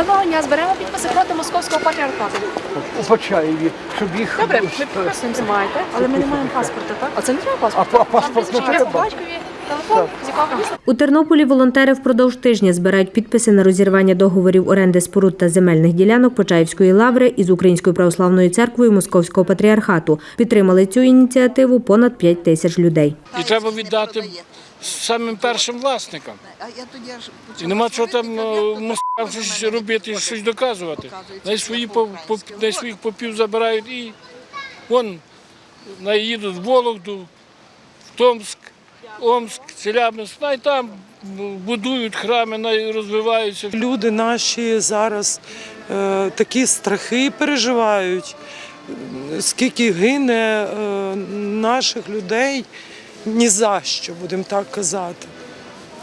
Доброго дня, зберемо підписи проти московського патріархату. у Почаєві, щоб їх Добре, ми підписуємо, маєте, але ми не маємо паспорта, так? А це не треба А паспорт. па- паспорт не треба? батькові, телефон, з якого міста. У Тернополі волонтери впродовж тижня збирають підписи на розірвання договорів оренди споруд та земельних ділянок Почаївської лаври із Українською православною церквою Московського патріархату. Підтримали цю ініціативу понад 5 тисяч людей. І треба віддати самим першим власникам. А я тоді аж І нема чого там ну, як щось робити, щось доказувати. Най свої най своїх попів забирають і вон наїдуть в Вологду, в Томськ, Омськ, Челябинськ, най там будують храми, розвиваються. Люди наші зараз е, такі страхи переживають, скільки гине е, наших людей ні за що, будемо так казати.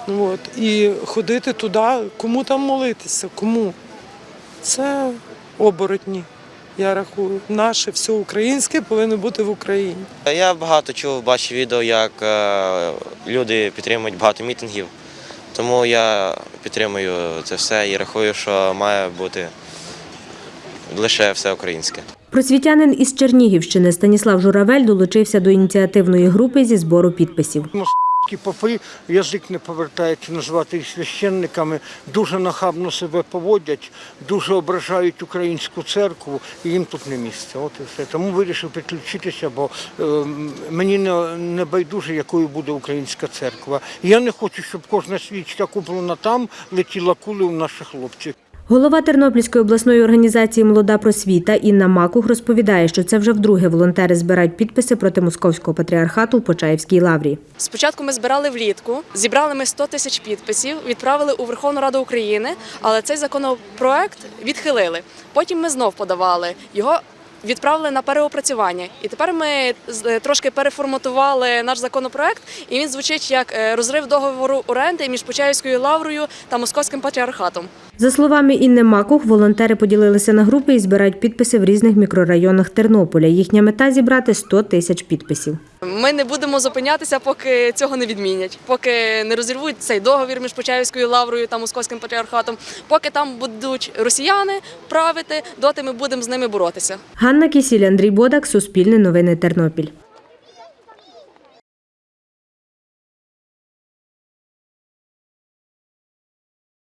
От. І ходити туди, кому там молитися, кому? Це оборотні, я рахую. Наше все українське повинно бути в Україні. Я багато чув, бачив відео, як е, люди підтримують багато мітингів. Тому я підтримую це все і рахую, що має бути лише все українське. Просвітянин із Чернігівщини Станіслав Журавель долучився до ініціативної групи зі збору підписів. Ті попи язик не повертається назвати їх священниками, дуже нахабно себе поводять, дуже ображають українську церкву, і їм тут не місце. От і все. Тому вирішив підключитися, бо е, мені не, не байдуже, якою буде українська церква. Я не хочу, щоб кожна свічка куплена там летіла кули у наших хлопців. Голова Тернопільської обласної організації Молода просвіта Інна Макух розповідає, що це вже вдруге волонтери збирають підписи проти московського патріархату у Почаївській лаврі. Спочатку ми збирали влітку, зібрали ми 100 тисяч підписів, відправили у Верховну Раду України, але цей законопроект відхилили. Потім ми знов подавали його. Відправили на переопрацювання, і тепер ми трошки переформатували наш законопроект, і він звучить як е, розрив договору оренди між Почаївською лаврою та Московським патріархатом. За словами Інни Макух, волонтери поділилися на групи і збирають підписи в різних мікрорайонах Тернополя. Їхня мета зібрати 100 тисяч підписів. Ми не будемо зупинятися, поки цього не відмінять, поки не розірвуть цей договір між Почаївською лаврою та Московським патріархатом, поки там будуть росіяни правити, доти ми будемо з ними боротися. Ганна Кісіль, Андрій Бодак, Суспільне новини Тернопіль.